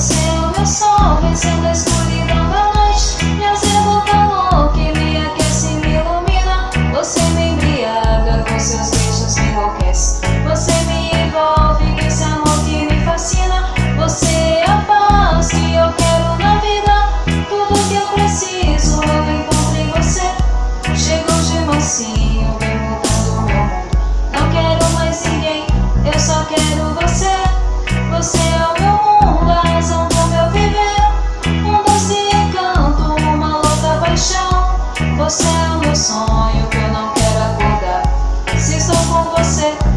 sé. com você.